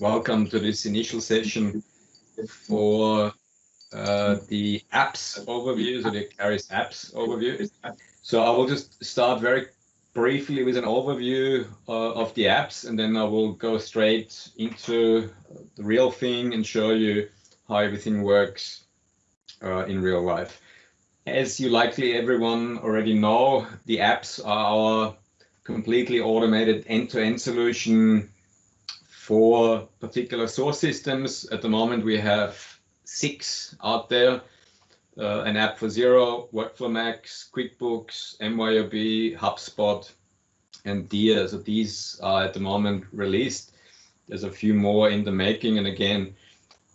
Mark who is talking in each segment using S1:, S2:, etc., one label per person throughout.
S1: welcome to this initial session for uh, the apps overview, so the Acterys apps overview. So I will just start very briefly with an overview uh, of the apps, and then I will go straight into the real thing and show you how everything works uh, in real life. As you likely everyone already know, the apps are our completely automated end-to-end -end solution for particular source systems. At the moment, we have six out there. Uh, an app for Xero, WorkflowMax, QuickBooks, MYOB, HubSpot, and DEAR. So these are at the moment released. There's a few more in the making. And again,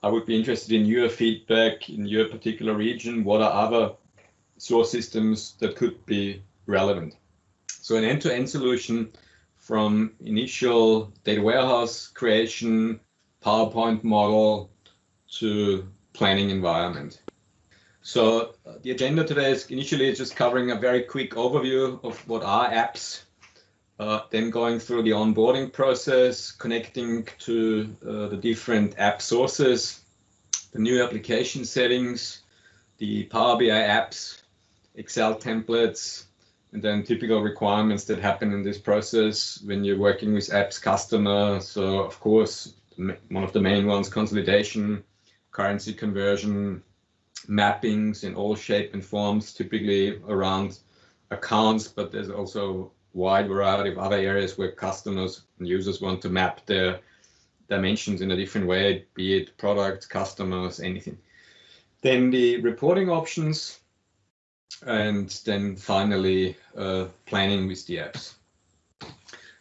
S1: I would be interested in your feedback in your particular region. What are other source systems that could be relevant? So an end-to-end -end solution from initial data warehouse creation, PowerPoint model to planning environment. So uh, the agenda today is initially just covering a very quick overview of what are apps, uh, then going through the onboarding process, connecting to uh, the different app sources, the new application settings, the Power BI apps, Excel templates, and then typical requirements that happen in this process when you're working with apps customer. So of course, one of the main ones, consolidation, currency conversion, mappings in all shape and forms, typically around accounts, but there's also wide variety of other areas where customers and users want to map their dimensions in a different way, be it products, customers, anything. Then the reporting options, and then finally uh, planning with the apps.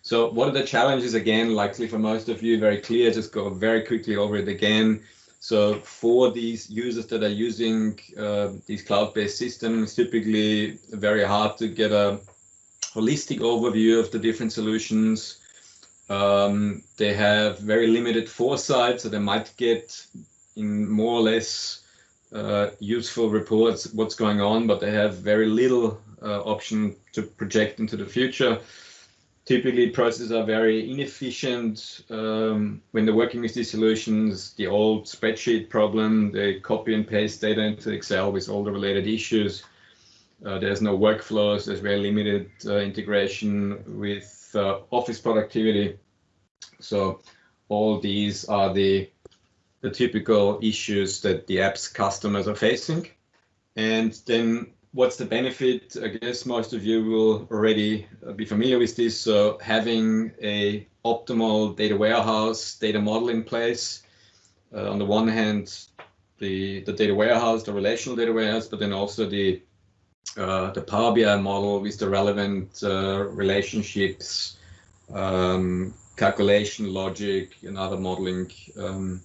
S1: So what are the challenges again, likely for most of you, very clear, just go very quickly over it again. So for these users that are using uh, these cloud-based systems, typically very hard to get a holistic overview of the different solutions. Um, they have very limited foresight, so they might get in more or less useful reports what's going on, but they have very little uh, option to project into the future. Typically, processes are very inefficient um, when they're working with these solutions. The old spreadsheet problem, they copy and paste data into Excel with all the related issues. Uh, there's no workflows, there's very limited uh, integration with uh, office productivity. So all these are the the typical issues that the app's customers are facing. And then what's the benefit? I guess most of you will already uh, be familiar with this. So having a optimal data warehouse, data model in place. Uh, on the one hand, the, the data warehouse, the relational data warehouse, but then also the uh, the Power BI model with the relevant uh, relationships, um, calculation logic, and other modeling um,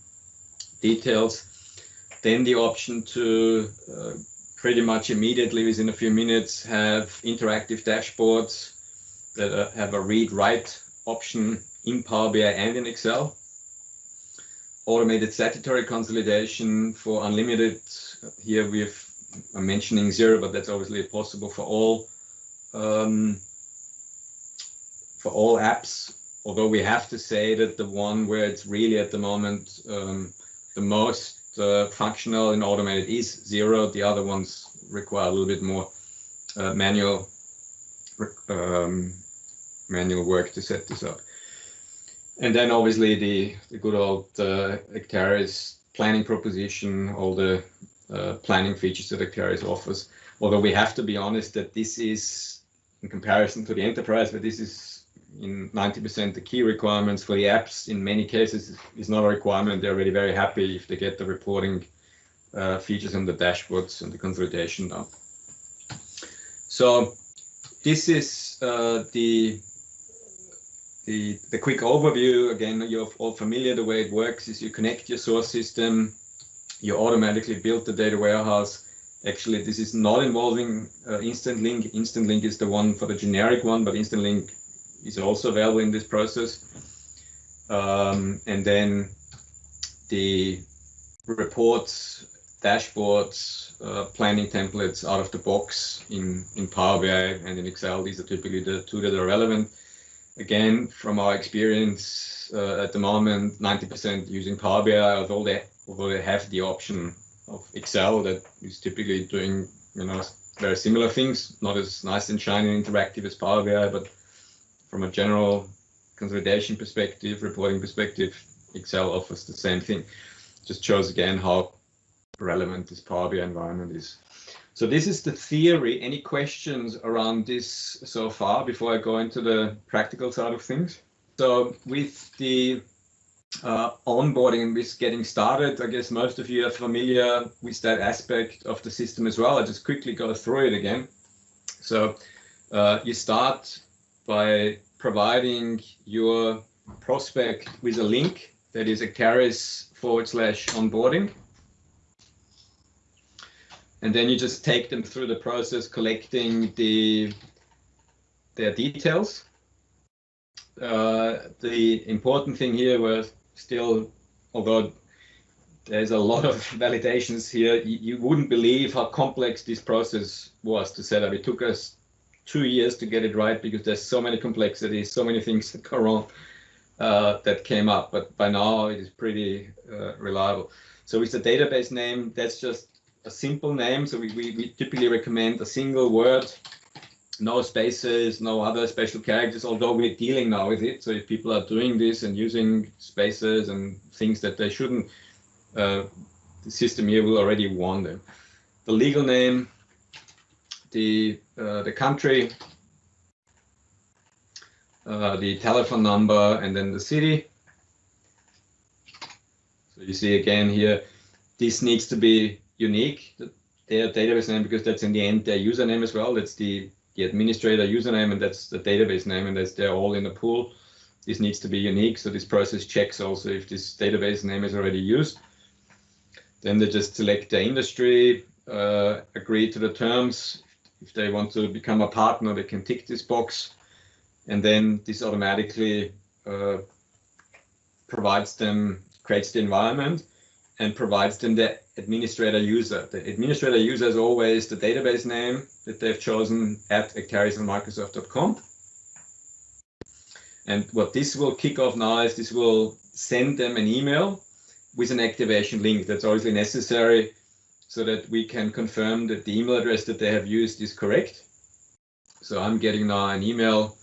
S1: details. Then the option to uh, pretty much immediately within a few minutes have interactive dashboards that uh, have a read-write option in Power BI and in Excel. Automated statutory consolidation for unlimited. Here we've I'm mentioning Xero, but that's obviously possible for all um, for all apps. Although we have to say that the one where it's really at the moment um, the most uh, functional and automated is Xero. The other ones require a little bit more uh, manual um, manual work to set this up. And then obviously the, the good old uh, Acterys planning proposition, all the uh, planning features that Acterys offers. Although we have to be honest that this is, in comparison to the enterprise, but this is in 90% the key requirements for the apps in many cases is not a requirement. They're already very happy if they get the reporting uh, features and the dashboards and the consolidation done. So this is uh, the, the, the quick overview. Again, you're all familiar. The way it works is you connect your source system, you automatically build the data warehouse. Actually, this is not involving uh, Instant Link. Instant Link is the one for the generic one, but Instant Link is also available in this process. Um, and then the reports, dashboards, uh, planning templates out of the box in, in Power BI and in Excel. These are typically the two that are relevant. again, from our experience uh, at the moment, 90% using Power BI, although they, although they have the option of Excel that is typically doing, you know, very similar things, not as nice and shiny and interactive as Power BI, but from a general consolidation perspective, reporting perspective, Excel offers the same thing. Just shows again how relevant this Power BI environment is. So this is the theory. Any questions around this so far before I go into the practical side of things? So with the uh, onboarding and with getting started, I guess most of you are familiar with that aspect of the system as well. I just quickly go through it again. So uh, you start by providing your prospect with a link that is Acterys forward slash onboarding. And then you just take them through the process, collecting the their details. Uh, the important thing here was still, although there's a lot of validations here, you, you wouldn't believe how complex this process was to set up. It took us two years to get it right because there's so many complexities, so many things that go wrong uh, that came up. But by now it is pretty uh, reliable. So with the database name, that's just a simple name. So we, we, we typically recommend a single word, no spaces, no other special characters, although we're dealing now with it. So if people are doing this and using spaces and things that they shouldn't, uh, the system here will already warn them. The legal name, the the country, uh, the telephone number, and then the city. So you see again here, this needs to be unique, their database name, because that's in the end their username as well. That's the, the administrator username, and that's the database name, and that's they're all in the pool. This needs to be unique, so this process checks also if this database name is already used. Then they just select the industry, uh, agree to the terms, if they want to become a partner, they can tick this box. And then this automatically uh, provides them, creates the environment and provides them the administrator user. The administrator user is always the database name that they've chosen at acterysonmicrosoft.com. And what this will kick off now is this will send them an email with an activation link. That's obviously necessary so that we can confirm that the email address that they have used is correct. So I'm getting now an email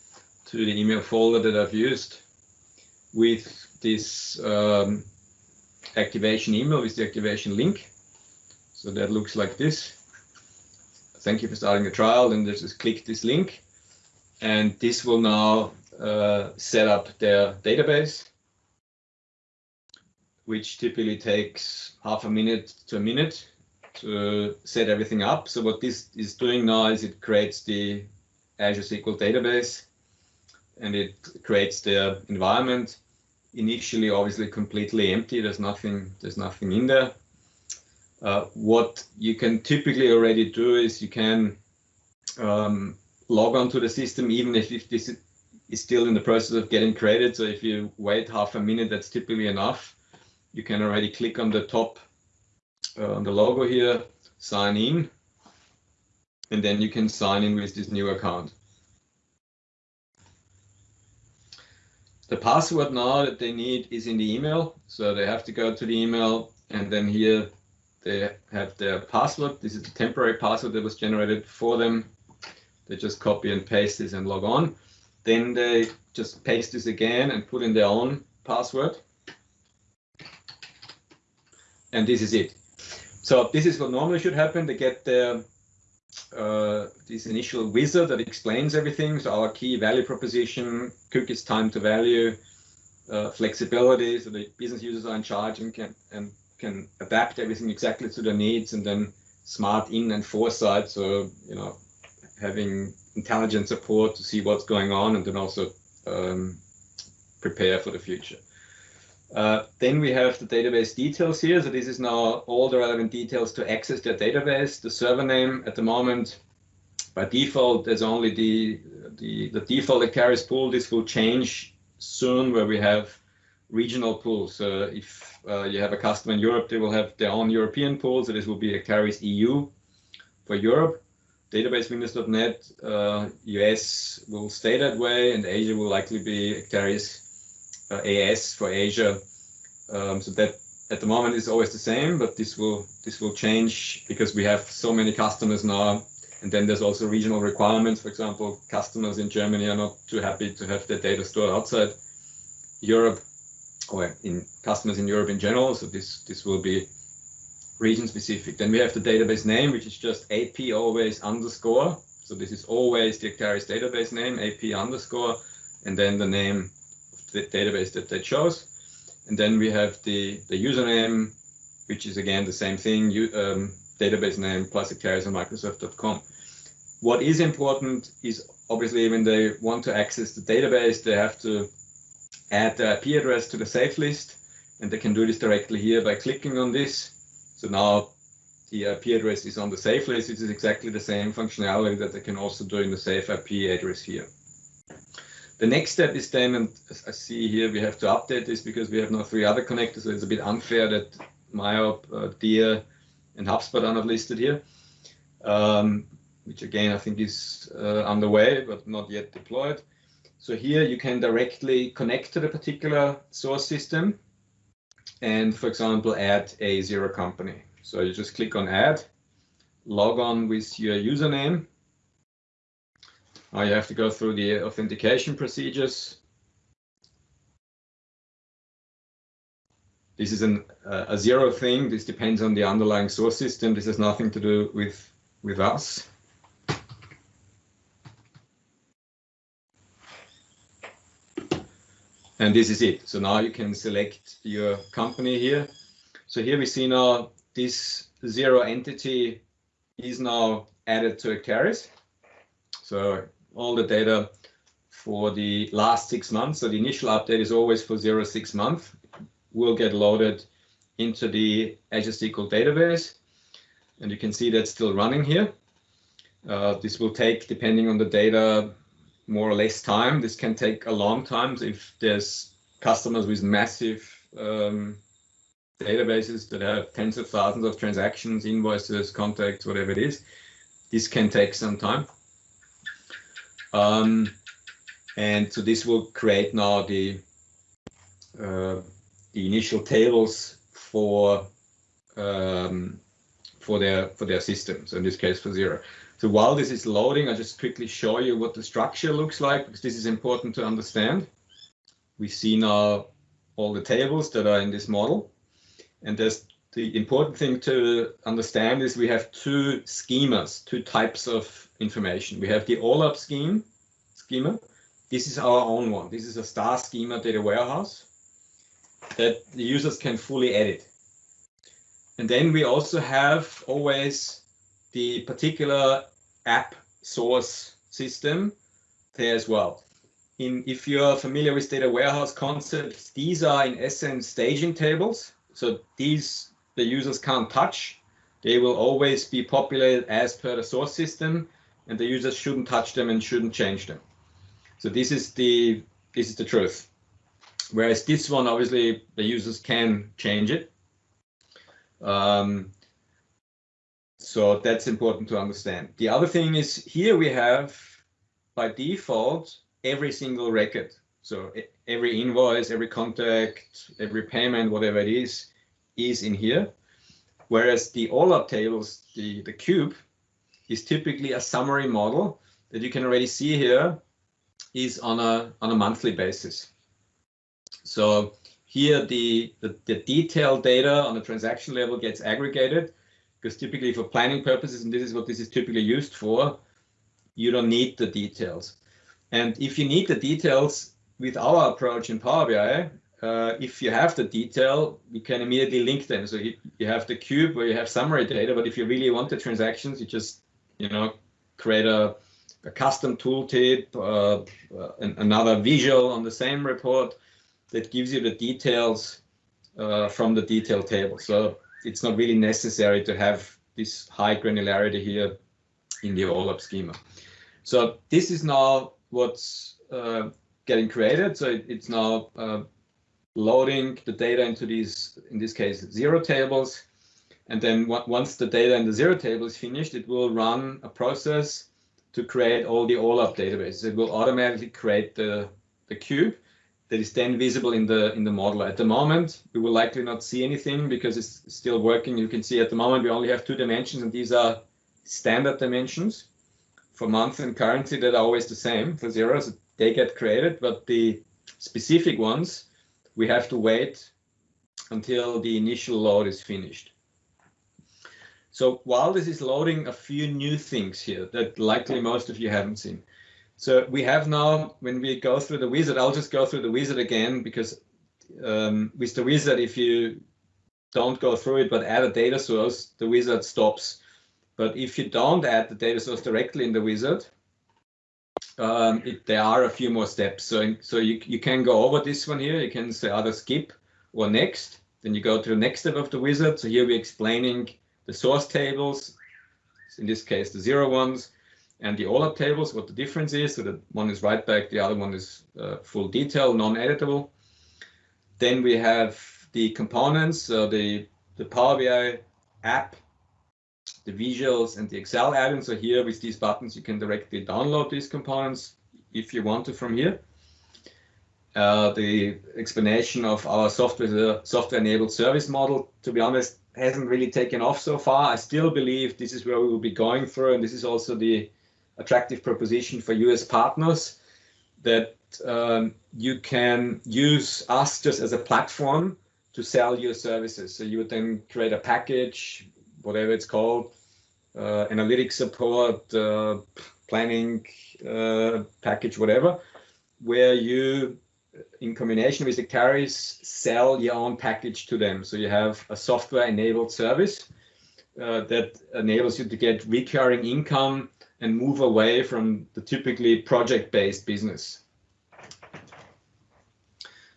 S1: to the email folder that I've used with this um, activation email with the activation link. So that looks like this. Thank you for starting the trial. Then just click this link and this will now uh, set up their database, which typically takes half a minute to a minute to set everything up. So what this is doing now is it creates the Azure SQL database and it creates the environment. Initially, obviously completely empty. There's nothing, there's nothing in there. Uh, what you can typically already do is you can um, log on to the system even if, if this is still in the process of getting created. So if you wait half a minute, that's typically enough. You can already click on the top uh, the logo here, sign in, and then you can sign in with this new account. The password now that they need is in the email, so they have to go to the email and then here they have their password. This is the temporary password that was generated for them. They just copy and paste this and log on. Then they just paste this again and put in their own password. And this is it. So this is what normally should happen. They get the uh, this initial wizard that explains everything. So our key value proposition, cookies time to value, uh, flexibility, so the business users are in charge and can and can adapt everything exactly to their needs, and then smart in and foresight. So you know, having intelligent support to see what's going on, and then also um, prepare for the future. Uh, then we have the database details here. So this is now all the relevant details to access their database. The server name at the moment, by default, there's only the, the, the default Acterys pool. This will change soon where we have regional pools. So if uh, you have a customer in Europe, they will have their own European pool. So this will be Acterys EU for Europe. database windows.net. Uh, US will stay that way, and Asia will likely be uh, AS for Asia. Um, so that at the moment is always the same, but this will this will change because we have so many customers now. And then there's also regional requirements. For example, customers in Germany are not too happy to have their data stored outside Europe or in customers in Europe in general. So this this will be region specific. Then we have the database name, which is just AP always underscore. So this is always the Acterys database name, AP underscore, and then the name database that they chose. And then we have the, the username, which is again the same thing, you, um, database name plus Acterys on Microsoft.com. What is important is obviously when they want to access the database, they have to add the IP address to the safe list, and they can do this directly here by clicking on this. So now the IP address is on the safe list. It is exactly the same functionality that they can also do in the safe IP address here. The next step is then, and I see here, we have to update this because we have now three other connectors, so it's a bit unfair that MYOB, uh, DEAR, and HubSpot are not listed here, um, which again, I think is uh, underway, but not yet deployed. So here you can directly connect to the particular source system and, for example, add a Xero company. So you just click on add, log on with your username, you have to go through the authentication procedures. This is an, uh, a Xero thing. This depends on the underlying source system. This has nothing to do with, with us. And this is it. So now you can select your company here. So here we see now this Xero entity is now added to Acterys. So all the data for the last six months. So the initial update is always for Xero six month. Will get loaded into the Azure SQL database. And you can see that's still running here. Uh, this will take, depending on the data, more or less time. This can take a long time if there's customers with massive um, databases that have tens of thousands of transactions, invoices, contacts, whatever it is. This can take some time. Um, and so this will create now the uh, the initial tables for um, for their for their system. So in this case for Xero. So while this is loading, I just quickly show you what the structure looks like because this is important to understand. We see now all the tables that are in this model. And there's the important thing to understand is we have two schemas, two types of information. We have the OLAP scheme, schema. This is our own one. This is a star schema data warehouse that the users can fully edit. And then we also have always the particular app source system there as well. In, if you're familiar with data warehouse concepts, these are in essence staging tables. So these the users can't touch. They will always be populated as per the source system and the users shouldn't touch them and shouldn't change them. So this is the this is the truth. Whereas this one, obviously, the users can change it. Um, so that's important to understand. The other thing is here we have by default every single record. So every invoice, every contact, every payment, whatever it is, is in here. Whereas the OLAP tables, the, the cube, is typically a summary model that you can already see here is on a on a monthly basis. So here the, the, the detailed data on the transaction level gets aggregated because typically for planning purposes, and this is what this is typically used for, you don't need the details. And if you need the details with our approach in Power BI, uh, if you have the detail, you can immediately link them. So you, you have the cube where you have summary data, but if you really want the transactions, you just, you know, create a, a custom tooltip, uh, uh, another visual on the same report that gives you the details uh, from the detail table. So it's not really necessary to have this high granularity here in the OLAP schema. So this is now what's uh, getting created. So it, it's now uh, loading the data into these, in this case, Xero tables. And then once the data in the Xero table is finished, it will run a process to create all the OLAP databases. It will automatically create the, the cube that is then visible in the in the model. At the moment, we will likely not see anything because it's still working. You can see at the moment we only have two dimensions, and these are standard dimensions for month and currency that are always the same for zeros. They get created, but the specific ones we have to wait until the initial load is finished. So while this is loading a few new things here that likely most of you haven't seen. So we have now, when we go through the wizard, I'll just go through the wizard again because um, with the wizard, if you don't go through it but add a data source, the wizard stops. But if you don't add the data source directly in the wizard, um, it, there are a few more steps. So, so you, you can go over this one here. You can say either skip or next. Then you go to the next step of the wizard. So here we're explaining the source tables, in this case, the Xero ones, and the OLAP tables, what the difference is. So that one is write back, the other one is uh, full detail, non-editable. Then we have the components, the, the Power BI app, the visuals and the Excel add-ins. So here with these buttons, you can directly download these components if you want to from here. Uh, the explanation of our software software enabled service model, to be honest, hasn't really taken off so far. I still believe this is where we will be going through, and this is also the attractive proposition for US partners that um, you can use us just as a platform to sell your services. So you would then create a package, whatever it's called, uh, analytics support, uh, planning uh, package, whatever, where you, in combination with the carriers, sell your own package to them. So you have a software enabled service uh, that enables you to get recurring income and move away from the typically project-based business.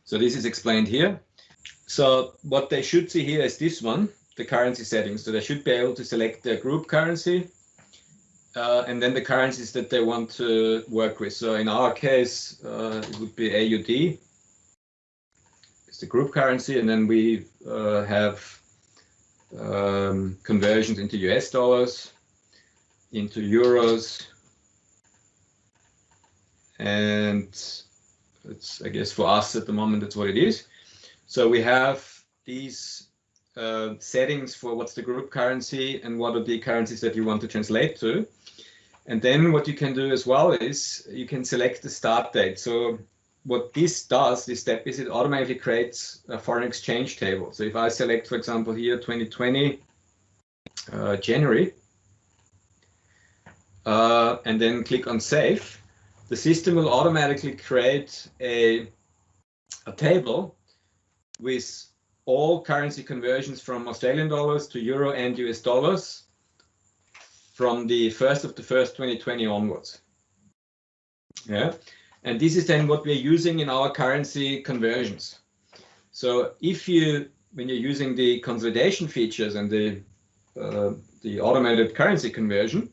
S1: So this is explained here. So what they should see here is this one, the currency settings. So they should be able to select their group currency uh, and then the currencies that they want to work with. So in our case, uh, it would be AUD. It's the group currency, and then we uh, have um, conversions into US dollars into euros. And it's, I guess for us at the moment, that's what it is. So we have these uh, settings for what's the group currency and what are the currencies that you want to translate to. And then what you can do as well is you can select the start date. So what this does, this step is it automatically creates a foreign exchange table. So if I select, for example, here 2020 uh, January, uh, and then click on save, the system will automatically create a, a table with all currency conversions from Australian dollars to euro and US dollars from the 1st of the 1st 2020 onwards. Yeah, and this is then what we're using in our currency conversions. So if you, when you're using the consolidation features and the, uh, the automated currency conversion,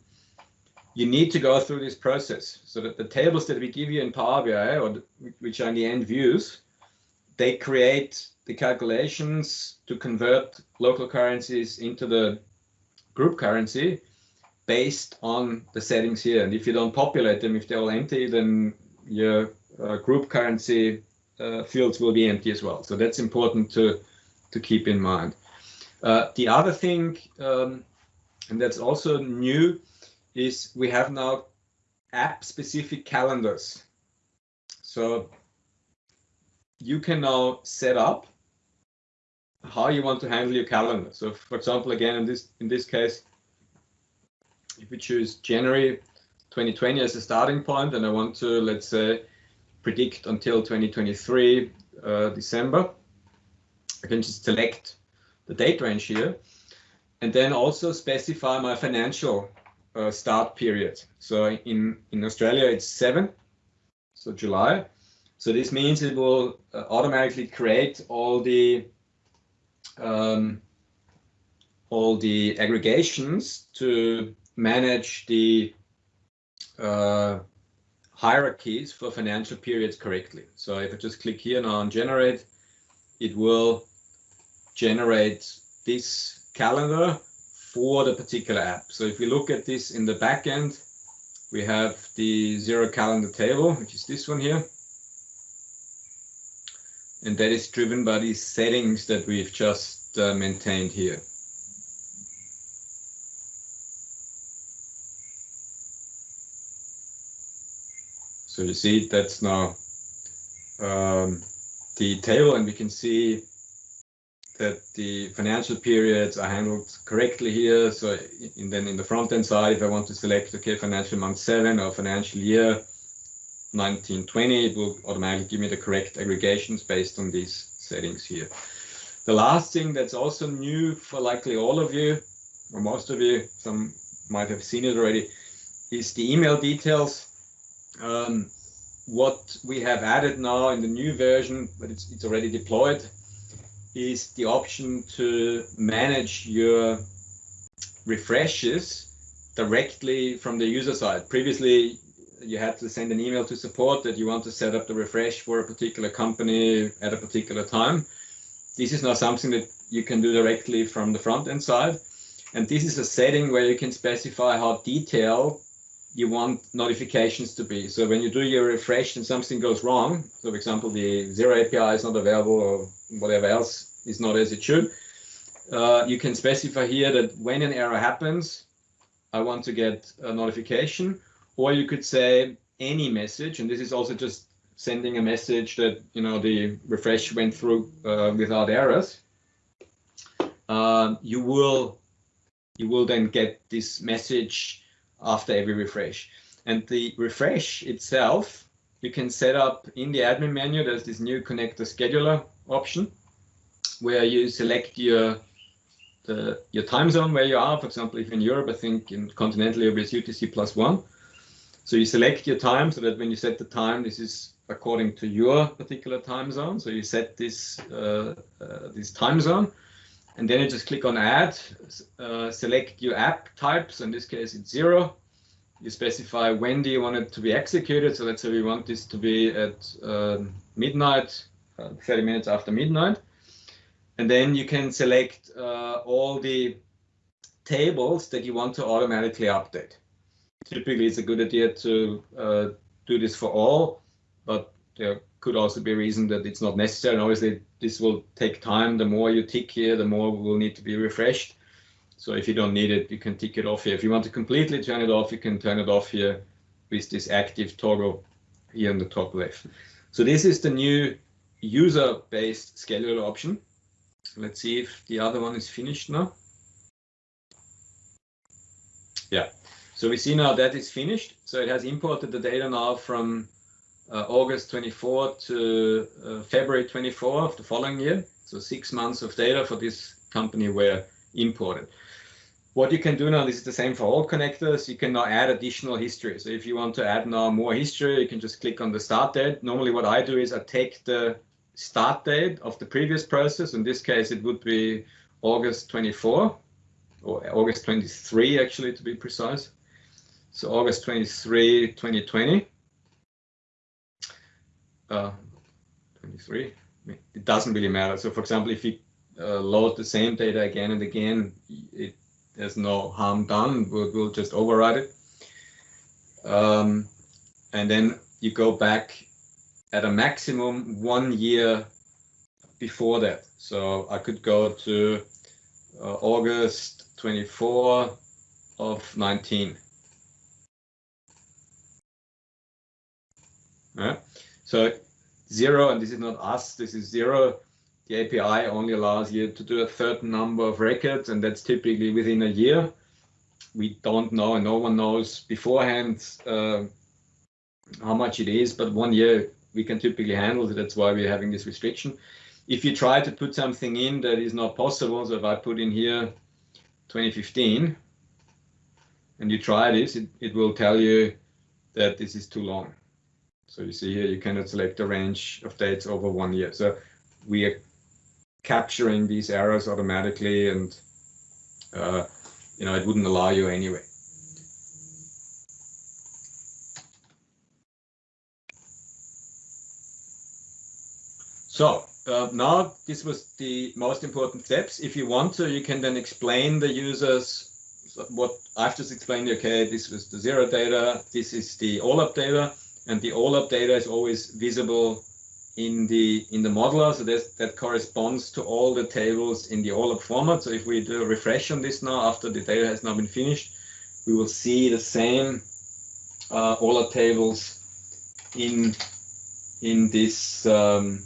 S1: you need to go through this process so that the tables that we give you in Power BI, or the, which are in the end views, they create the calculations to convert local currencies into the group currency based on the settings here. And if you don't populate them, if they're all empty, then your uh, group currency uh, fields will be empty as well. So that's important to, to keep in mind. Uh, the other thing, um, and that's also new, is we have now app specific calendars. So you can now set up how you want to handle your calendar. So for example, again, in this in this case, if we choose January 2020 as a starting point, and I want to, let's say, predict until 2023 uh, December, I can just select the date range here, and then also specify my financial uh, start period. So in, in Australia, it's seven, so July. So this means it will uh, automatically create all the um, all the aggregations to manage the uh, hierarchies for financial periods correctly. So if I just click here now on generate, it will generate this calendar for the particular app. So if we look at this in the backend, we have the Xero calendar table, which is this one here. And that is driven by these settings that we've just uh, maintained here. So you see that's now um, the table and we can see that the financial periods are handled correctly here. So in, then in the front end side, if I want to select, okay, financial month seven or financial year 1920, it will automatically give me the correct aggregations based on these settings here. The last thing that's also new for likely all of you, or most of you, some might have seen it already, is the email details. Um, what we have added now in the new version, but it's, it's already deployed, is the option to manage your refreshes directly from the user side. Previously, you had to send an email to support that you want to set up the refresh for a particular company at a particular time. This is now something that you can do directly from the front end side. And this is a setting where you can specify how detailed you want notifications to be. So when you do your refresh and something goes wrong, so for example, the Xero API is not available or whatever else is not as it should, uh, you can specify here that when an error happens, I want to get a notification, or you could say any message, and this is also just sending a message that you know the refresh went through uh, without errors. Uh, you will you will then get this message after every refresh. And the refresh itself, you can set up in the admin menu, there's this new connector scheduler option where you select your the, your time zone where you are. For example, if in Europe, I think in continental Europe it's UTC plus one. So you select your time so that when you set the time, this is according to your particular time zone. So you set this uh, uh, this time zone and then you just click on add, uh, select your app types. In this case, it's Xero. You specify when do you want it to be executed. So let's say we want this to be at uh, midnight, uh, 30 minutes after midnight. And then you can select uh, all the tables that you want to automatically update. Typically, it's a good idea to uh, do this for all, but there could also be a reason that it's not necessary. And obviously, this will take time. The more you tick here, the more will need to be refreshed. So if you don't need it, you can tick it off here. If you want to completely turn it off, you can turn it off here with this active toggle here in the top left. So this is the new user-based scheduler option. Let's see if the other one is finished now. Yeah, so we see now that is finished. So it has imported the data now from August 24 to uh, February 24 of the following year. So six months of data for this company were imported. What you can do now, this is the same for all connectors, you can now add additional history. So if you want to add now more history, you can just click on the start date. Normally what I do is I take the start date of the previous process. In this case, it would be August 24 or August 23, actually, to be precise. So August 23, 2020 uh, 23. It doesn't really matter. So for example, if you uh, load the same data again and again, it there's no harm done. We'll, we'll just override it. Um, and then you go back at a maximum one year before that. So I could go to uh, August 24 of 19. Yeah. So Xero, and this is not us, this is Xero. The API only allows you to do a certain number of records, and that's typically within a year. We don't know, and no one knows beforehand uh, how much it is, but one year we can typically handle it. That's why we're having this restriction. If you try to put something in that is not possible, so if I put in here 2015, and you try this, it, it will tell you that this is too long. So you see here, you cannot select a range of dates over one year. So we are capturing these errors automatically and uh, you know, it wouldn't allow you anyway. So uh, now this was the most important steps. If you want to, you can then explain the users what I've just explained. Okay, this was the Xero data. This is the OLAP data, and the OLAP data is always visible in the in the modeler. So that corresponds to all the tables in the OLAP format. So if we do a refresh on this now after the data has now been finished, we will see the same uh, OLAP tables in in this um,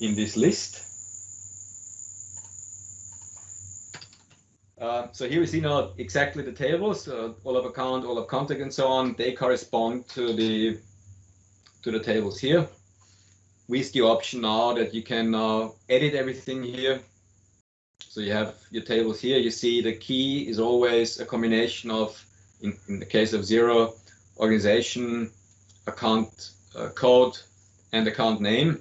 S1: in this list. Uh, so here we see now exactly the tables, uh, OLAP account, OLAP contact, and so on. They correspond to the to the tables here. With the option now that you can now edit everything here. So you have your tables here. You see the key is always a combination of, in, in the case of Xero, organization, account uh, code, and account name.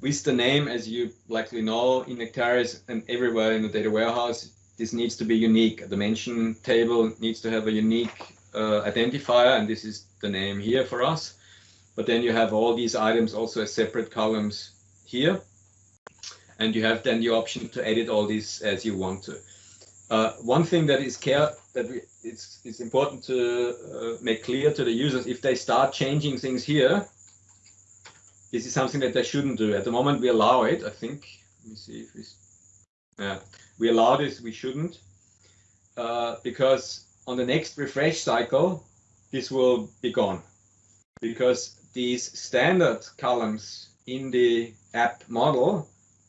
S1: With the name, as you likely know, in Nectaris and everywhere in the data warehouse, this needs to be unique. A dimension table needs to have a unique uh, identifier, and this is the name here for us. But then you have all these items also as separate columns here. And you have then the option to edit all these as you want to. Uh, one thing that is care that we, it's, it's important to uh, make clear to the users if they start changing things here, this is something that they shouldn't do. At the moment, we allow it. I think. Let me see if we. Yeah, we allow this. We shouldn't, uh, because on the next refresh cycle, this will be gone, because these standard columns in the app model,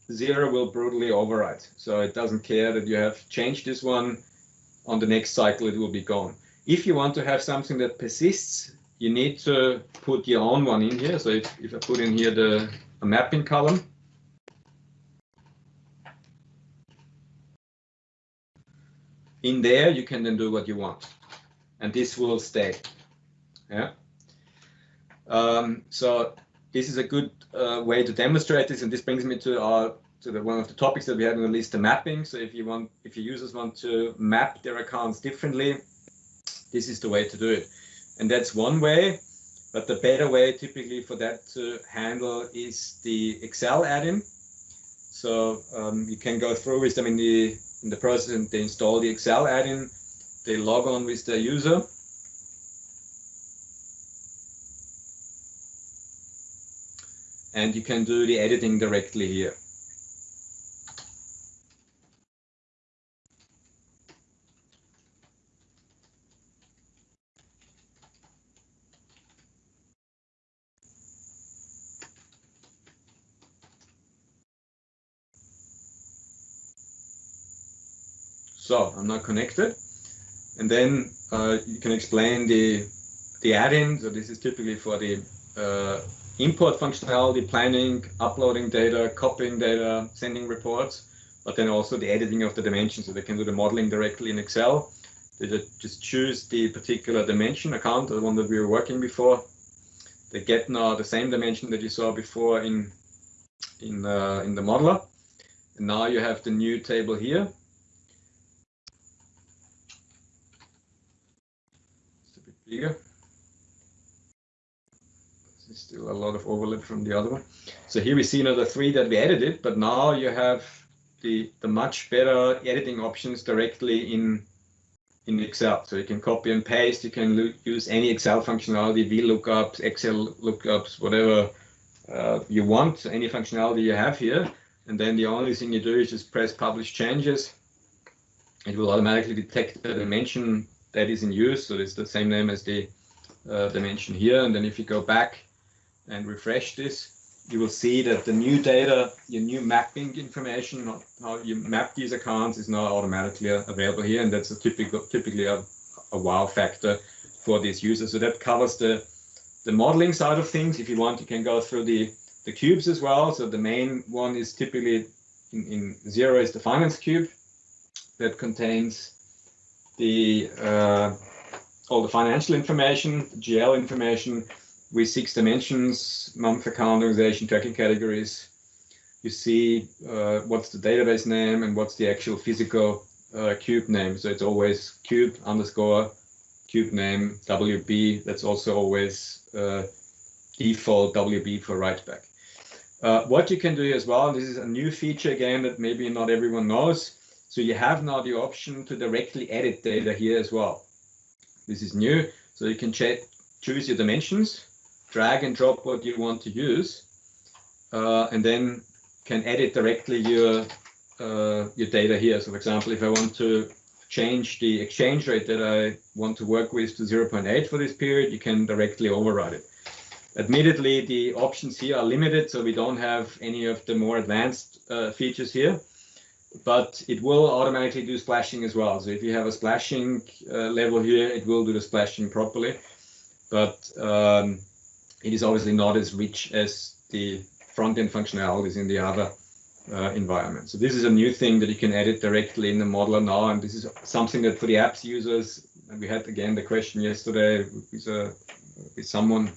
S1: Xero will brutally overwrite. So it doesn't care that you have changed this one. On the next cycle, it will be gone. If you want to have something that persists, you need to put your own one in here. So if, if I put in here the mapping column, in there you can then do what you want and this will stay yeah um, so this is a good uh, way to demonstrate this and this brings me to our to the one of the topics that we have in the list the mapping so if you want if your users want to map their accounts differently this is the way to do it and that's one way. But the better way typically for that to handle is the Excel add-in. So um, you can go through with them in the in the process and they install the Excel add-in. They log on with their user. And you can do the editing directly here. So I'm not connected. And then uh, you can explain the the add-in. So this is typically for the uh, import functionality, planning, uploading data, copying data, sending reports, but then also the editing of the dimensions. So they can do the modeling directly in Excel. They just choose the particular dimension account, the one that we were working before. They get now the same dimension that you saw before in in uh, in the modeler. And now you have the new table here bigger. Still a lot of overlap from the other one. So here we see another three that we edited, but now you have the, the much better editing options directly in in Excel. So you can copy and paste, you can use any Excel functionality, VLOOKUPs, XLOOKUPs, whatever uh, you want, any functionality you have here. And then the only thing you do is just press publish changes. It will automatically detect the dimension that is in use. So it's the same name as the uh, dimension here. And then if you go back and refresh this, you will see that the new data, your new mapping information, how you map these accounts is now automatically available here. And that's a typical, typically a, a wow factor for these users. So that covers the, the modeling side of things. If you want, you can go through the, the cubes as well. So the main one is typically in, in Xero is the finance cube that contains the uh, all the financial information, the GL information with six dimensions, month account organization, tracking categories. You see uh, what's the database name and what's the actual physical uh, cube name. So it's always cube underscore cube name WB. That's also always uh, default WB for write back. Uh, what you can do as well, this is a new feature again that maybe not everyone knows. So you have now the option to directly edit data here as well. This is new. So you can choose your dimensions, drag and drop what you want to use, uh, and then can edit directly your uh, your data here. So for example, if I want to change the exchange rate that I want to work with to 0.8 for this period, you can directly override it. Admittedly, the options here are limited, so we don't have any of the more advanced uh, features here, but it will automatically do splashing as well. So if you have a splashing uh, level here, it will do the splashing properly, but um, it is obviously not as rich as the front-end functionalities in the other uh, environment. So this is a new thing that you can edit directly in the modeler now, and this is something that for the apps users, we had again the question yesterday with, a, with someone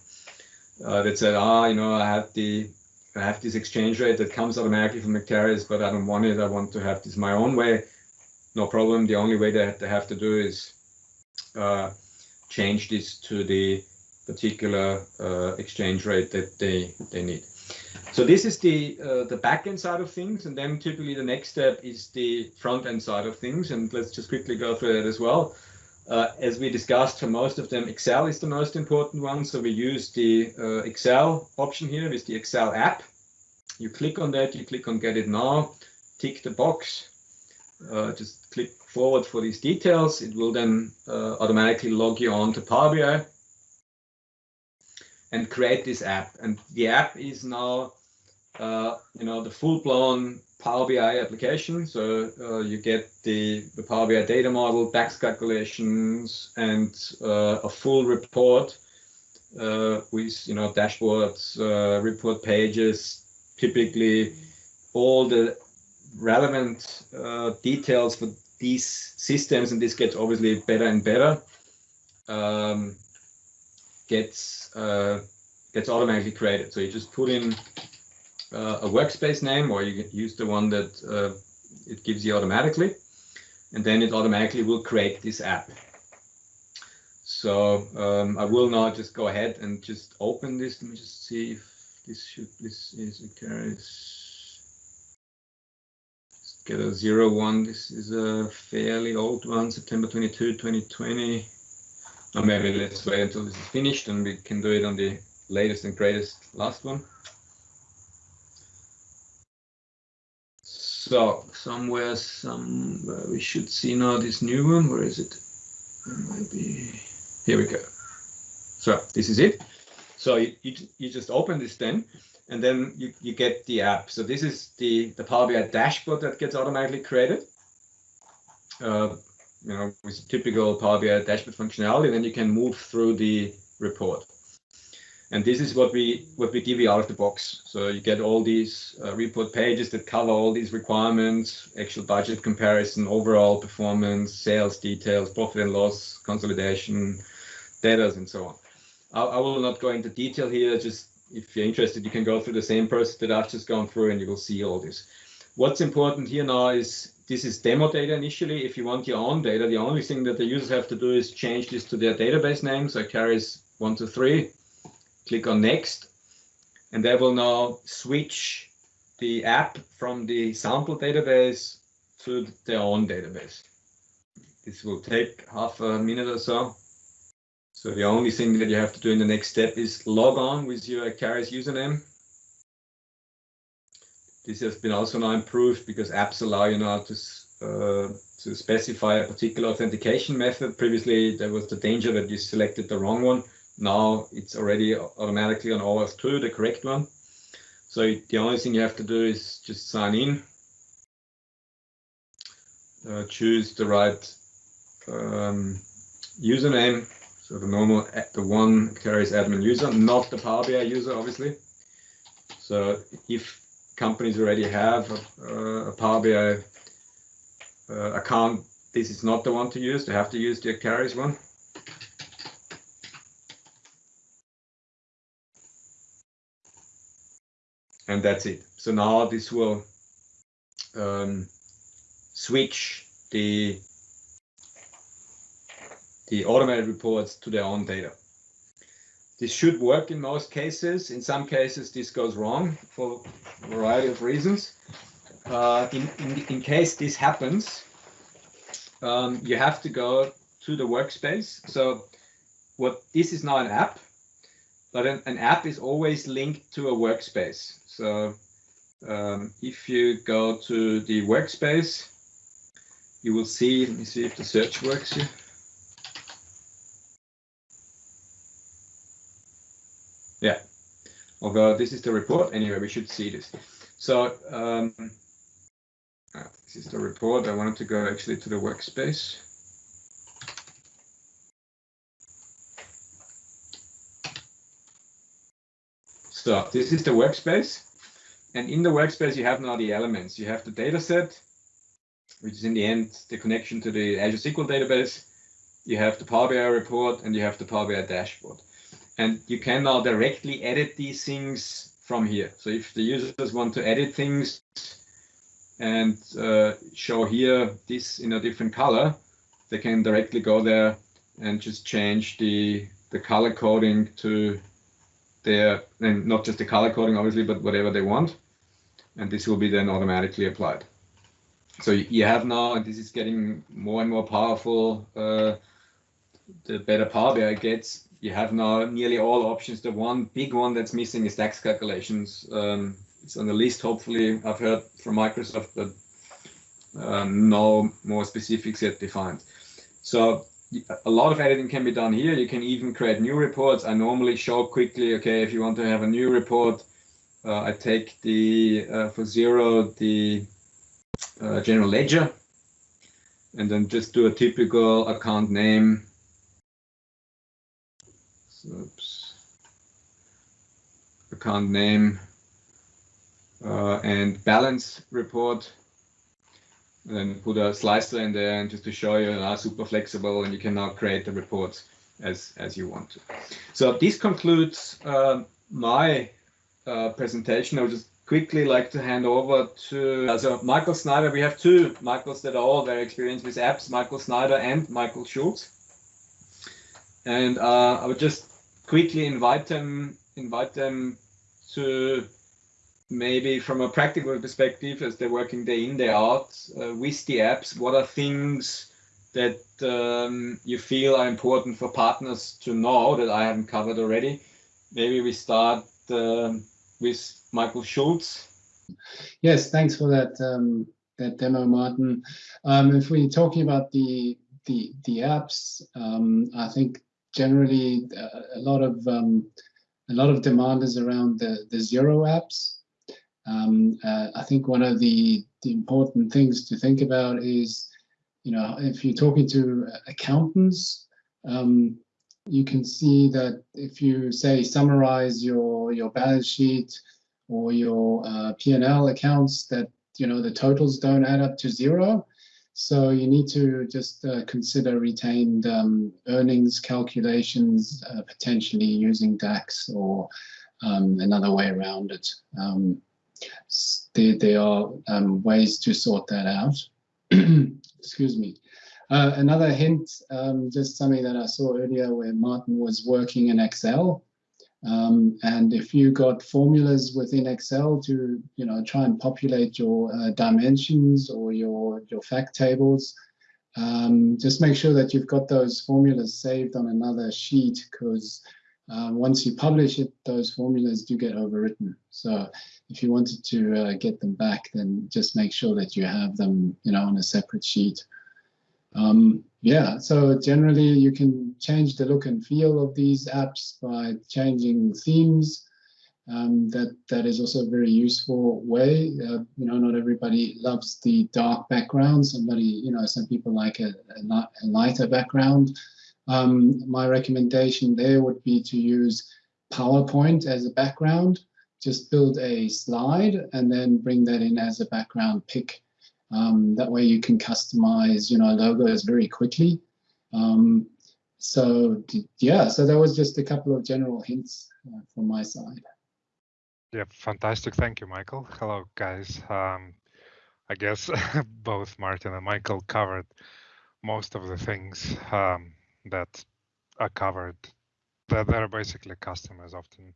S1: uh, that said, ah, you know, I have the I have this exchange rate that comes automatically from Acterys, but I don't want it. I want to have this my own way. No problem. The only way that they have to do is uh, change this to the particular uh, exchange rate that they they need. So this is the uh, the backend side of things, and then typically the next step is the front end side of things, and let's just quickly go through that as well. Uh, as we discussed, for most of them, Excel is the most important one. So we use the uh, Excel option here with the Excel app. You click on that, you click on Get It Now, tick the box, uh, just click forward for these details. It will then uh, automatically log you on to Power BI and create this app. And the app is now, uh, you know, the full-blown Power BI application. So uh, you get the, the Power BI data model, DAX calculations, and uh, a full report uh, with you know dashboards, uh, report pages, typically all the relevant uh, details for these systems, and this gets obviously better and better. Um, gets uh, gets automatically created. So you just put in uh, a workspace name or you use the one that uh, it gives you automatically and then it automatically will create this app. So um, I will now just go ahead and just open this. Let me just see if this should this is okay. Get a zero one. This is a fairly old one, September 22, 2020. Or maybe let's wait until this is finished and we can do it on the latest and greatest last one. So somewhere, somewhere we should see now this new one. Where is it? Maybe here we go. So this is it. So you, you, you just open this then, and then you, you get the app. So this is the, the Power BI dashboard that gets automatically created. Uh, you know, with typical Power BI dashboard functionality, then you can move through the report. And this is what we what we give you out of the box. So you get all these uh, report pages that cover all these requirements, actual budget comparison, overall performance, sales details, profit and loss, consolidation, data, and so on. I, I will not go into detail here. Just if you're interested, you can go through the same process that I've just gone through, and you will see all this. What's important here now is this is demo data initially. If you want your own data, the only thing that the users have to do is change this to their database name. So Acterys one, two, three click on next, and they will now switch the app from the sample database to their own database. This will take half a minute or so. So the only thing that you have to do in the next step is log on with your Acterys username. This has been also now improved because apps allow you now to uh, to specify a particular authentication method. Previously, there was the danger that you selected the wrong one. Now it's already automatically on OAuth 2, the correct one. So the only thing you have to do is just sign in, uh, choose the right um, username. So the normal, the one Acterys admin user, not the Power BI user, obviously. So if companies already have a, a Power BI uh, account, this is not the one to use. They have to use the Acterys one. and that's it. So now this will um, switch the the automated reports to their own data. This should work in most cases. In some cases, this goes wrong for a variety of reasons. Uh, in, in, in case this happens, um, you have to go to the workspace. So what this is not an app, but an, an app is always linked to a workspace. So um, if you go to the workspace, you will see, let me see if the search works here. Although this is the report, anyway, we should see this. So um, ah, this is the report. I wanted to go actually to the workspace. So this is the workspace. And in the workspace, you have now the elements. You have the data set, which is in the end the connection to the Azure SQL database. You have the Power BI report and you have the Power BI dashboard. And you can now directly edit these things from here. So if the users want to edit things and uh, show here this in a different color, they can directly go there and just change the, the color coding to their, and not just the color coding, obviously, but whatever they want. And this will be then automatically applied. So you have now, and this is getting more and more powerful, uh, the better Power BI gets, you have now nearly all options. The one big one that's missing is DAX calculations. Um, it's on the list, hopefully, I've heard from Microsoft, but um, no more specifics yet defined. So a lot of editing can be done here. You can even create new reports. I normally show quickly, okay, if you want to have a new report, uh, I take the, uh, for Xero, the uh, general ledger, and then just do a typical account name. Oops. Account name uh, and balance report and then put a slicer in there and just to show you are super flexible and you can now create the reports as as you want to. So this concludes uh, my uh, presentation. I would just quickly like to hand over to uh, so Michael Snyder. We have two Michaels that are all very experienced with apps, Michael Snyder and Michael Schultz. And uh, I would just quickly invite them invite them to maybe from a practical perspective, as they're working day in, day out uh, with the apps, what are things that um, you feel are important for partners to know that I haven't covered already? Maybe we start uh, with Michael schultz
S2: Yes, thanks for that um, that demo, Martin. Um, if we're talking about the the the apps, um, I think generally uh, a lot of um, a lot of demand is around the the Xero apps. Um, uh, I think one of the, the important things to think about is, you know, if you're talking to accountants, um, you can see that if you say summarize your your balance sheet or your uh, P&L accounts, that you know the totals don't add up to zero. So you need to just uh, consider retained um, earnings calculations, uh, potentially using DAX or um, another way around it. Um, there, there are um, ways to sort that out. Excuse me. Uh, another hint, um, just something that I saw earlier where Martin was working in Excel. Um, and if you got formulas within Excel to, you know, try and populate your uh, dimensions or your, your fact tables, um, just make sure that you've got those formulas saved on another sheet because uh, once you publish it, those formulas do get overwritten. So if you wanted to uh, get them back, then just make sure that you have them, you know, on a separate sheet. Um, yeah, so generally you can change the look and feel of these apps by changing themes. Um, that that is also a very useful way. Uh, you know, not everybody loves the dark background. Somebody, you know, some people like a, a, lighter background. Um, my recommendation there would be to use PowerPoint as a background just build a slide and then bring that in as a background pick. Um, that way you can customize, you know, logos very quickly. Um, so yeah, so that was just a couple of general hints uh, from my side.
S3: Yeah, fantastic. Thank you, Michael. Hello, guys. Um, I guess both Martin and Michael covered most of the things um, that are covered that, that are basically customers often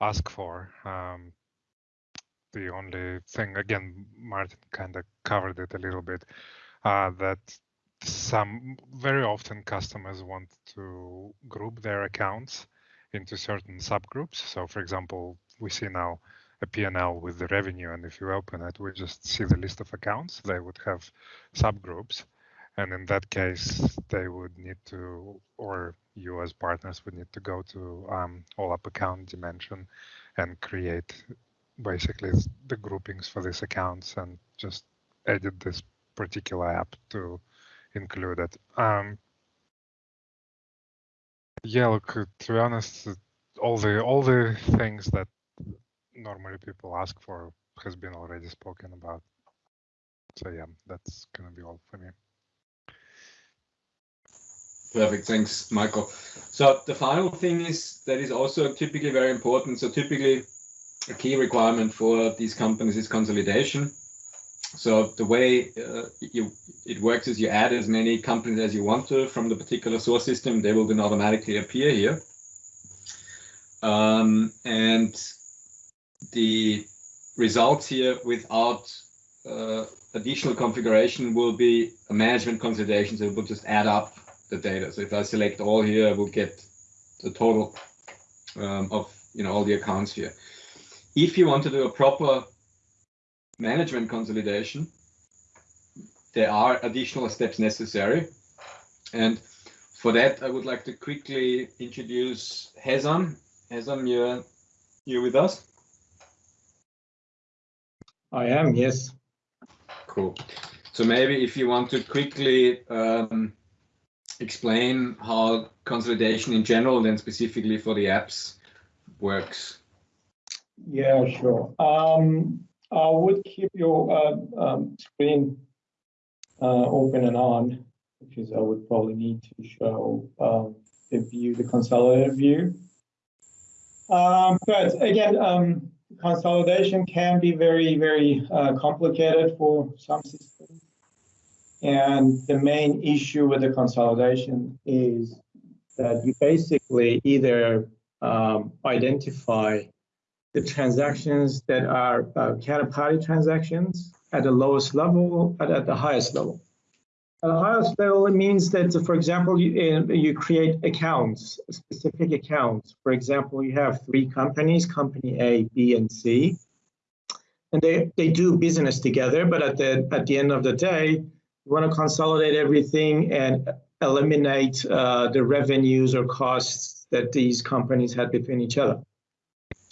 S3: ask for. Um, the only thing, again, Martin kind of covered it a little bit, uh, that some very often customers want to group their accounts into certain subgroups. So for example, we see now a P&L with the revenue, and if you open it, we just see the list of accounts. They would have subgroups. And in that case, they would need to, or you as partners would need to go to um, OLAP account dimension and create basically the groupings for these accounts and just edit this particular app to include it. Um, yeah, look, to be honest, all the all the things that normally people ask for has been already spoken about. So yeah, that's gonna be all for me.
S1: Perfect. Thanks, Michael. So the final thing is that is also typically very important. So typically a key requirement for these companies is consolidation. So the way uh, you, it works is you add as many companies as you want to from the particular source system. They will then automatically appear here. Um, and the results here without uh, additional configuration will be a management consolidation. So it will just add up the data. So if I select all here, I will get the total um, of you know all the accounts here. If you want to do a proper management consolidation, there are additional steps necessary. And for that, I would like to quickly introduce Hezam. Hezam, you're, you're with us?
S4: I am, yes.
S1: Cool. So maybe if you want to quickly um, explain how consolidation in general, then specifically for the apps, works.
S4: Yeah, sure. Um, I would keep your uh, um, screen uh, open and on because I would probably need to show um, the view, the consolidated view. Um, but again, um, consolidation can be very, very uh, complicated for some systems. And the main issue with the consolidation is that you basically either um, identify the transactions that are uh, counterparty transactions at the lowest level and at the highest level. At the highest level, it means that, for example, you, you create accounts, specific accounts. For example, you have three companies, company A, B, and C, and they, they do business together, but at the, at the end of the day, you want to consolidate everything and eliminate uh, the revenues or costs that these companies had between each other.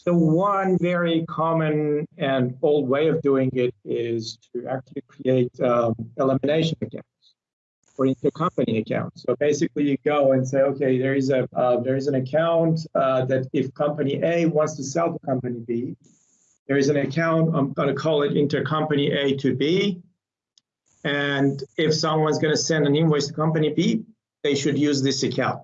S4: So one very common and old way of doing it is to actually create um, elimination accounts or intercompany accounts. So basically, you go and say, okay, there is a uh, there is an account uh, that if company A wants to sell to company B, there is an account. I'm going to call it intercompany A to B, and if someone's going to send an invoice to company B, they should use this account.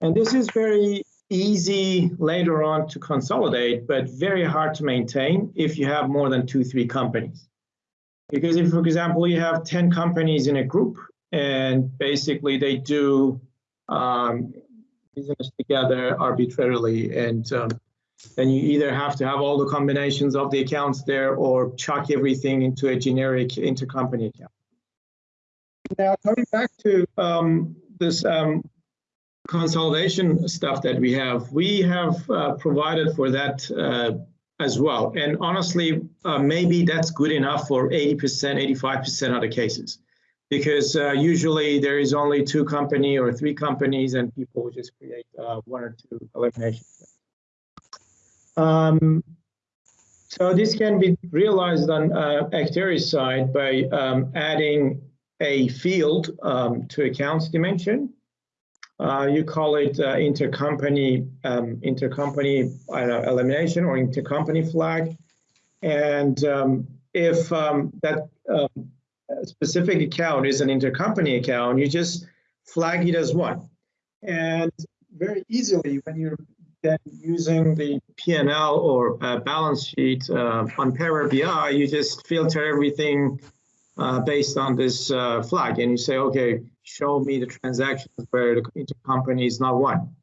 S4: And this is very easy later on to consolidate, but very hard to maintain if you have more than two, three companies. Because if, for example, you have 10 companies in a group and basically they do um, business together arbitrarily and um, then you either have to have all the combinations of the accounts there or chuck everything into a generic intercompany account. Now, coming back to um, this um, consolidation stuff that we have, we have uh, provided for that uh, as well. And honestly, uh, maybe that's good enough for 80%, 85% of the cases. Because uh, usually there is only two company or three companies and people just create uh, one or two eliminations. Um, so this can be realized on uh, side by um, adding a field um, to accounts dimension uh, you call it uh, intercompany um, intercompany uh, elimination or intercompany flag. And um, if um, that um, specific account is an intercompany account, you just flag it as one. And very easily, when you're then using the P&L or uh, balance sheet uh, on Power BI, you just filter everything uh, based on this uh, flag and you say, okay, show me the transactions where the intercompany is not one.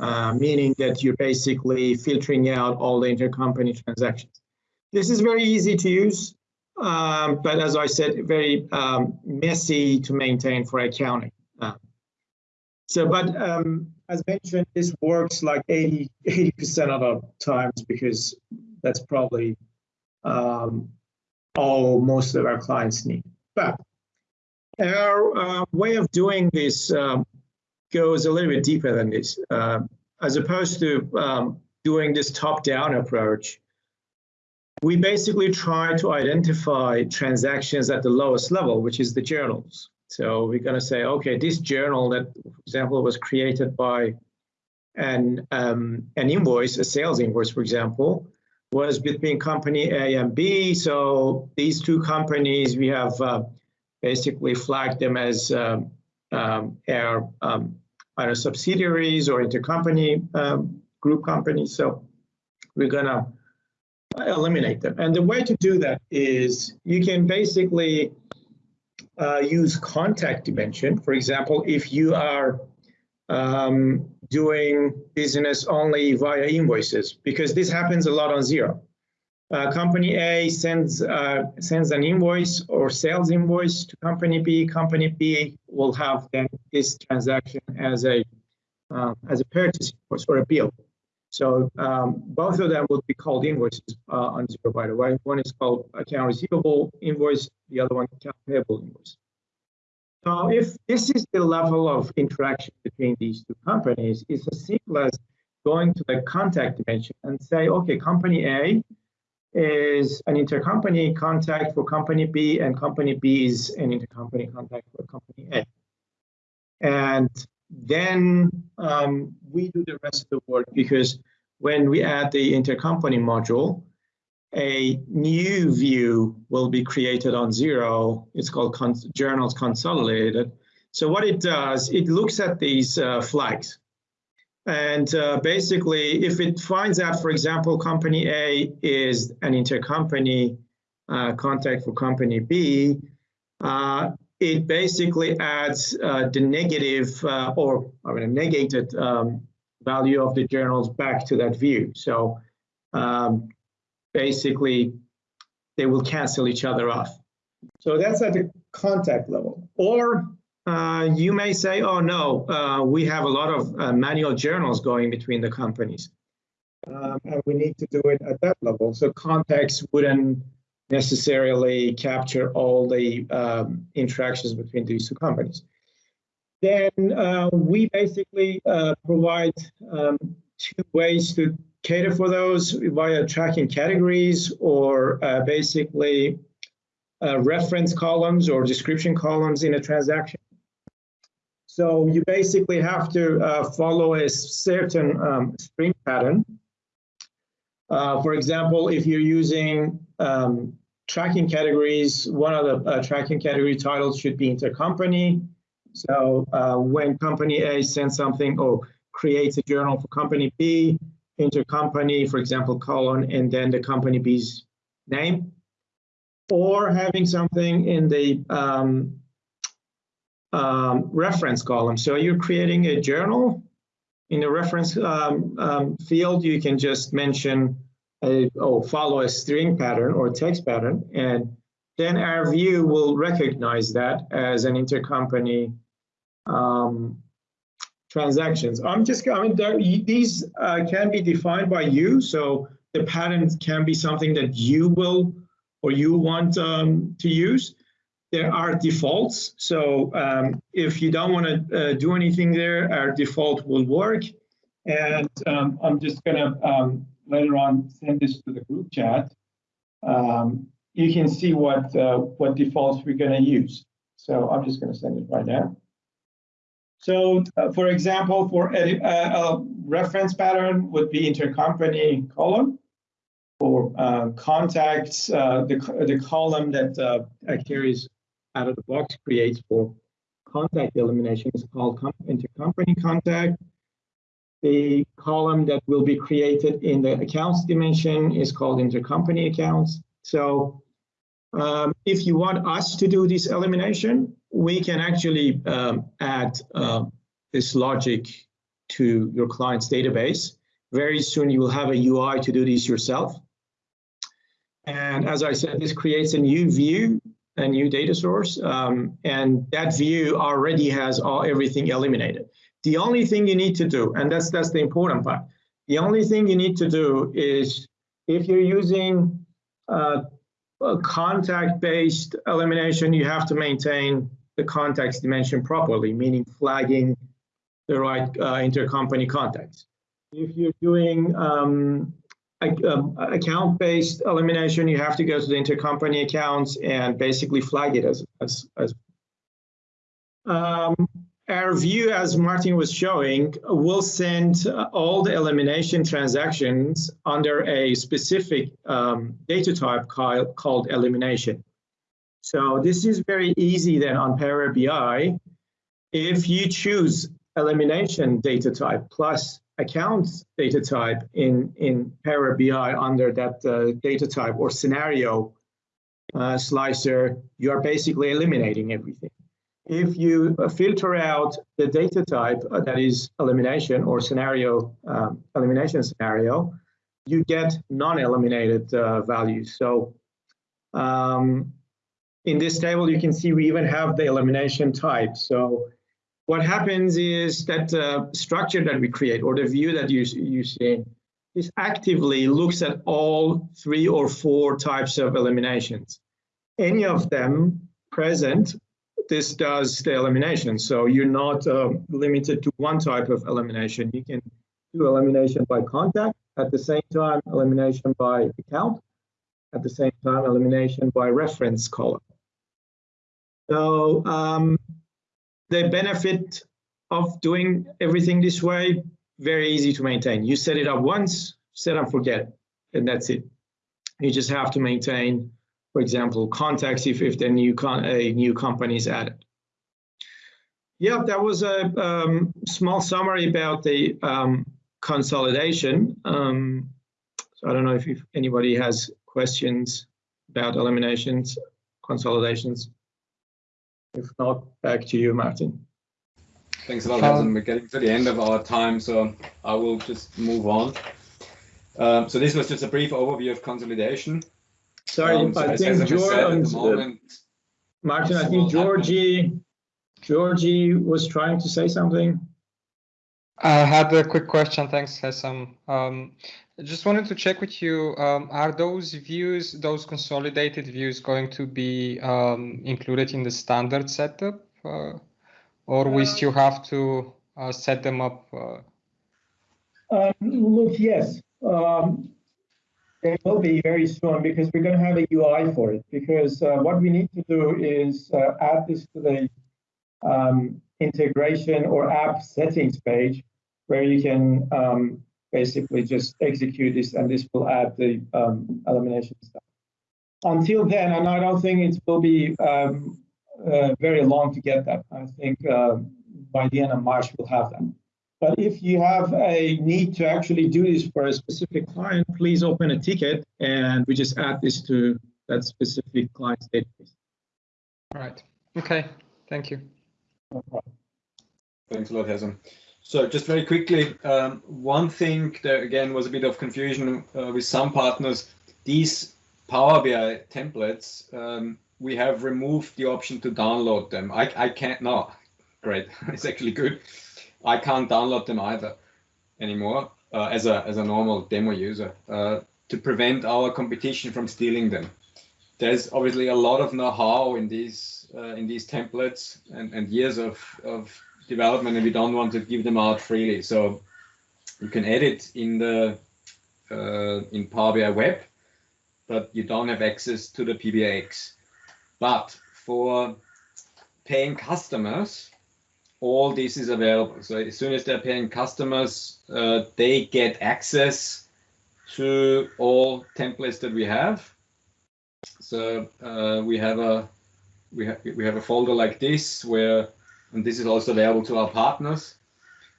S4: uh, meaning that you're basically filtering out all the intercompany transactions. This is very easy to use, um, but as I said, very um, messy to maintain for accounting. Uh, so, but um, as mentioned, this works like 80, 80% of the times because that's probably um, all most of our clients need. But our uh, way of doing this um, goes a little bit deeper than this. Uh, as opposed to um, doing this top-down approach, we basically try to identify transactions at the lowest level, which is the journals. So we're going to say, okay, this journal that, for example, was created by an um, an invoice, a sales invoice, for example, was between company A and B. So these two companies, we have uh, basically flag them as um, um, our um, either subsidiaries or intercompany um, group companies. So we're gonna eliminate them. And the way to do that is you can basically uh, use contact dimension. For example, if you are um, doing business only via invoices, because this happens a lot on Xero. Uh, company A sends uh, sends an invoice or sales invoice to company B. Company B will have then this transaction as a uh, as a purchase invoice or a bill. So um, both of them would be called invoices uh, on Xero, by the way. One is called account receivable invoice, the other one account payable invoice. So if this is the level of interaction between these two companies, it's as simple as going to the contact dimension and say, okay, company A is an intercompany contact for company B, and company B is an intercompany contact for company A. And then um, we do the rest of the work because when we add the intercompany module, a new view will be created on zero. It's called cons Journals Consolidated. So what it does, it looks at these uh, flags. And uh, basically, if it finds out, for example, company A is an intercompany uh, contact for company B, uh, it basically adds uh, the negative uh, or I mean, a negated um, value of the journals back to that view. So um, basically, they will cancel each other off. So that's at the contact level. Or uh, you may say, oh no, uh, we have a lot of uh, manual journals going between the companies. Um, and we need to do it at that level. So context wouldn't necessarily capture all the um, interactions between these two companies. Then uh, we basically uh, provide um, two ways to cater for those via tracking categories or basically reference columns or description columns in a transaction. So you basically have to uh, follow a certain um, string pattern. Uh, for example, if you're using um, tracking categories, one of the uh, tracking category titles should be intercompany. So uh, when company A sends something or creates a journal for company B, intercompany, for example, colon, and then the company B's name, or having something in the um, um, reference column. So you're creating a journal. In the reference um, um, field, you can just mention a, oh, follow a string pattern or text pattern, and then our view will recognize that as an intercompany um, transactions. I'm just, I mean, there, these uh, can be defined by you, so the patterns can be something that you will or you want um, to use there are defaults. So um, if you don't want to uh, do anything there, our default will work. And um, I'm just going to um, later on send this to the group chat. Um, you can see what uh, what defaults we're going to use. So I'm just going to send it right now. So uh, for example, for a, a, reference pattern would be intercompany column. For uh, contacts, uh, the, the column that uh, carries out of the box creates for contact elimination is called intercompany contact. The column that will be created in the accounts dimension is called intercompany accounts. So um, if you want us to do this elimination, we can actually um, add uh, this logic to your client's database. Very soon you will have a UI to do this yourself. And as I said, this creates a new view, a new data source, um, and that view already has all everything eliminated. The only thing you need to do, and that's that's the important part, the only thing you need to do is if you're using uh, contact-based elimination, you have to maintain the context dimension properly, meaning flagging the right uh, intercompany contacts. If you're doing um, um, account-based elimination, you have to go to the intercompany accounts and basically flag it as as, as um, our view, as Martin was showing, will send all the elimination transactions under a specific um, data type called, called elimination. So this is very easy then on Power BI. If you choose elimination data type plus accounts data type in, in Power BI under that uh, data type or scenario uh, slicer, you are basically eliminating everything. If you uh, filter out the data type uh, that is elimination or scenario um, elimination scenario, you get non-eliminated uh, values. So um, in this table, you can see we even have the elimination type. So what happens is that uh, structure that we create or the view that you, you see this actively looks at all three or four types of eliminations. Any of them present, this does the elimination. So you're not uh, limited to one type of elimination. You can do elimination by contact, at the same time elimination by account, at the same time elimination by reference column. So um, the benefit of doing everything this way, very easy to maintain. You set it up once, set and forget, and that's it. You just have to maintain, for example, contacts if, if the new con a new company is added. Yeah, that was a um, small summary about the um, consolidation. Um, so I don't know if, if anybody has questions about eliminations, consolidations. If not, back to you, Martin.
S1: Thanks a lot, Hasan. We're getting to the end of our time, so I will just move on. Um, so this was just a brief overview of consolidation.
S4: Sorry, um, so I think George, moment, Martin, I think Georgie, Georgie was trying to say something.
S5: I had a quick question. Thanks, Hasan. Um, just wanted to check with you, um, are those views, those consolidated views going to be um, included in the standard setup? Uh, or we uh, still have to uh, set them up? Uh?
S6: Um, look, yes. Um, they will be very soon because we're going to have a UI for it. Because uh, what we need to do is uh, add this to the um, integration or app settings page where you can um, basically just execute this and this will add the um, elimination stuff. Until then, and I don't think it will be um, uh, very long to get that. I think uh, by the end of March we'll have that. But if you have a need to actually do this for a specific client, please open a ticket and we just add this to that specific client's database.
S5: All right. Okay. Thank you.
S1: Thanks a lot, Hasan. So just very quickly, um, one thing there again was a bit of confusion uh, with some partners. These Power BI templates, um, we have removed the option to download them. I, I can't, no, great, it's actually good. I can't download them either anymore uh, as, a, as a normal demo user uh, to prevent our competition from stealing them. There's obviously a lot of know-how in these uh, in these templates and, and years of, of development and we don't want to give them out freely. So you can edit in the uh, in Power BI Web, but you don't have access to the PBIX. But for paying customers, all this is available. So as soon as they're paying customers, uh, they get access to all templates that we have. So uh, we have a we have we have a folder like this where and this is also available to our partners,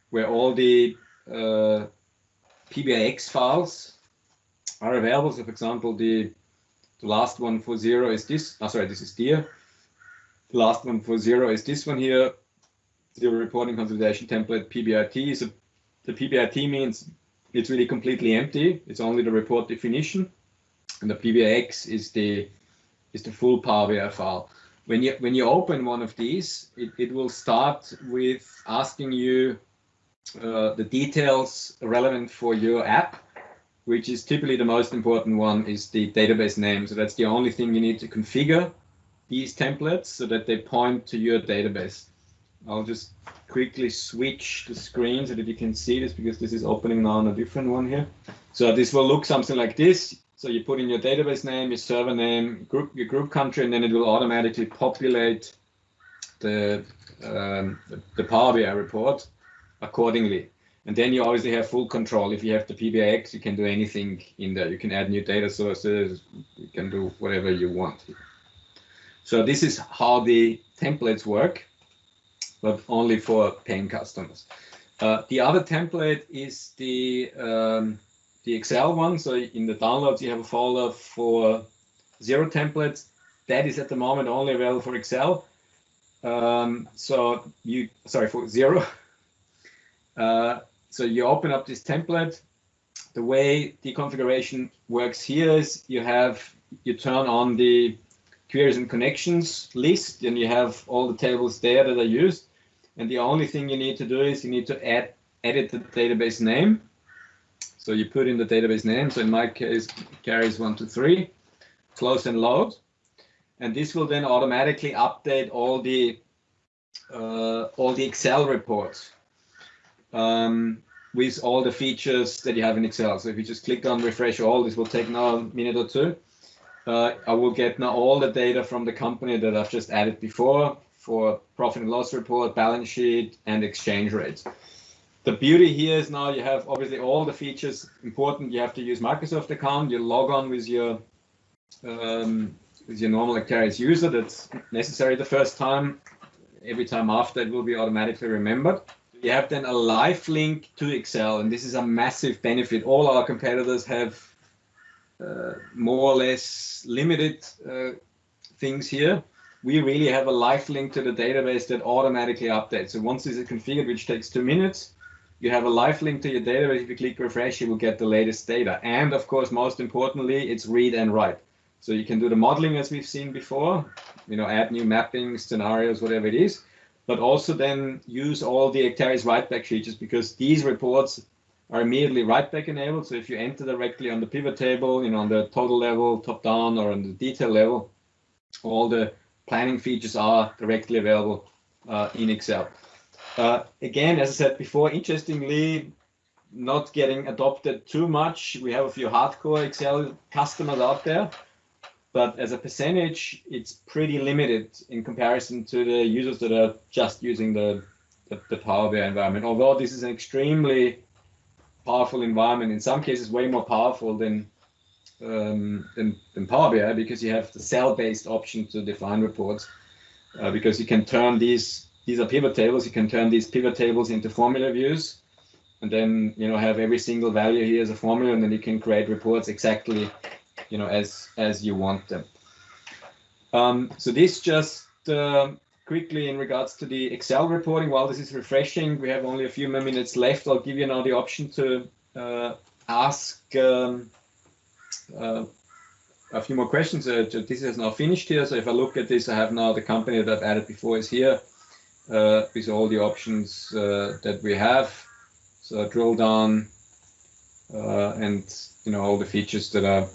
S1: where all the uh, PBIX files are available. So for example, the, the last one for Xero is this, oh, sorry, this is DEAR. The last one for Xero is this one here, Xero reporting consolidation template PBIT. So the PBIT means it's really completely empty. It's only the report definition, and the PBIX is the is the full Power BI file. When you when you open one of these, it, it will start with asking you uh, the details relevant for your app, which is typically the most important one is the database name. So that's the only thing you need to configure these templates so that they point to your database. I'll just quickly switch the screen so that you can see this because this is opening now on a different one here. So this will look something like this. So you put in your database name, your server name, group, your group country, and then it will automatically populate the, um, the, Power BI report accordingly. And then you obviously have full control. If you have the PBIX, you can do anything in there. You can add new data sources. You can do whatever you want. So this is how the templates work, but only for paying customers. Uh, the other template is the um, the Excel one. So in the downloads, you have a folder for Xero templates. That is at the moment only available for Excel. Um, so you, sorry, for Xero. Uh, so you open up this template. The way the configuration works here is you have, you turn on the queries and connections list, and you have all the tables there that are used. And the only thing you need to do is you need to add edit the database name. So you put in the database name. So in my case, Acterys three, close and load. And this will then automatically update all the uh, all the Excel reports um, with all the features that you have in Excel. So if you just click on refresh all, this will take now a minute or two. Uh, I will get now all the data from the company that I've just added before for profit and loss report, balance sheet, and exchange rates. The beauty here is now you have obviously all the features important. You have to use Microsoft account. You log on with your um, with your normal Acterys user. That's necessary the first time. Every time after, it will be automatically remembered. You have then a live link to Excel, and this is a massive benefit. All our competitors have uh, more or less limited uh, things here. We really have a live link to the database that automatically updates. So once this is configured, which takes two minutes, you have a live link to your database. If you click refresh, you will get the latest data. And of course, most importantly, it's read and write. So you can do the modeling as we've seen before, you know, add new mapping scenarios, whatever it is, but also then use all the Acterys write-back features because these reports are immediately write-back enabled. So if you enter directly on the pivot table, you know, on the total level, top down, or on the detail level, all the planning features are directly available uh, in Excel. Uh, again, as I said before, interestingly, not getting adopted too much. We have a few hardcore Excel customers out there, but as a percentage, it's pretty limited in comparison to the users that are just using the, the, the Power BI environment. Although this is an extremely powerful environment, in some cases way more powerful than um, than, than Power BI because you have the cell-based option to define reports uh, because you can turn these these are pivot tables. You can turn these pivot tables into formula views, and then you know have every single value here as a formula, and then you can create reports exactly, you know, as as you want them. Um, so this just uh, quickly in regards to the Excel reporting. While this is refreshing, we have only a few more minutes left. I'll give you now the option to uh, ask um, uh, a few more questions. Uh, this is now finished here. So if I look at this, I have now the company that I've added before is here with all the options uh, that we have. So drill down uh, and you know all the features that are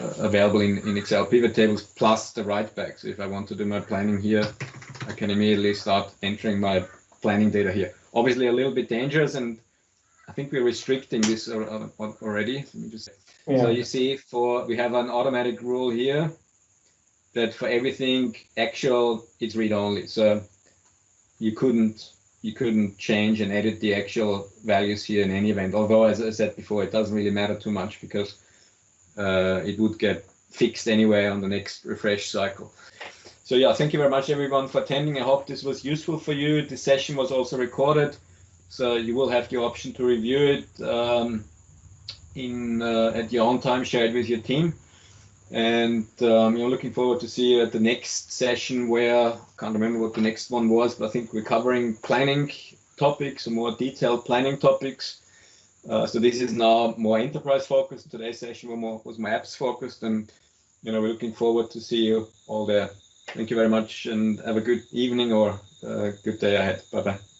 S1: uh, available in, in Excel pivot tables plus the write back. So if I want to do my planning here, I can immediately start entering my planning data here. Obviously a little bit dangerous and I think we're restricting this already. Let me just yeah. So you see for we have an automatic rule here that for everything actual it's read only. So you couldn't you couldn't change and edit the actual values here in any event. Although, as I said before, it doesn't really matter too much because uh, it would get fixed anyway on the next refresh cycle. So yeah, thank you very much everyone for attending. I hope this was useful for you. The session was also recorded, so you will have the option to review it um, in uh, at your own time, share it with your team and um, you know looking forward to see you at the next session where can't remember what the next one was but I think we're covering planning topics, or more detailed planning topics. Uh, so this is now more enterprise focused. Today's session was more, was more apps focused, and you know we're looking forward to see you all there. Thank you very much, and have a good evening or a good day ahead. Bye bye.